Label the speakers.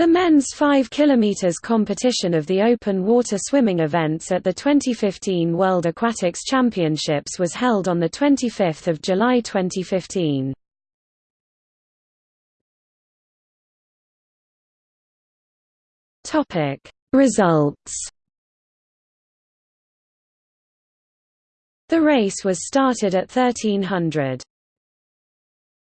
Speaker 1: The men's 5 km competition of the open water swimming events at the 2015 World Aquatics Championships was held on 25 July 2015. Results The race was started at 1300.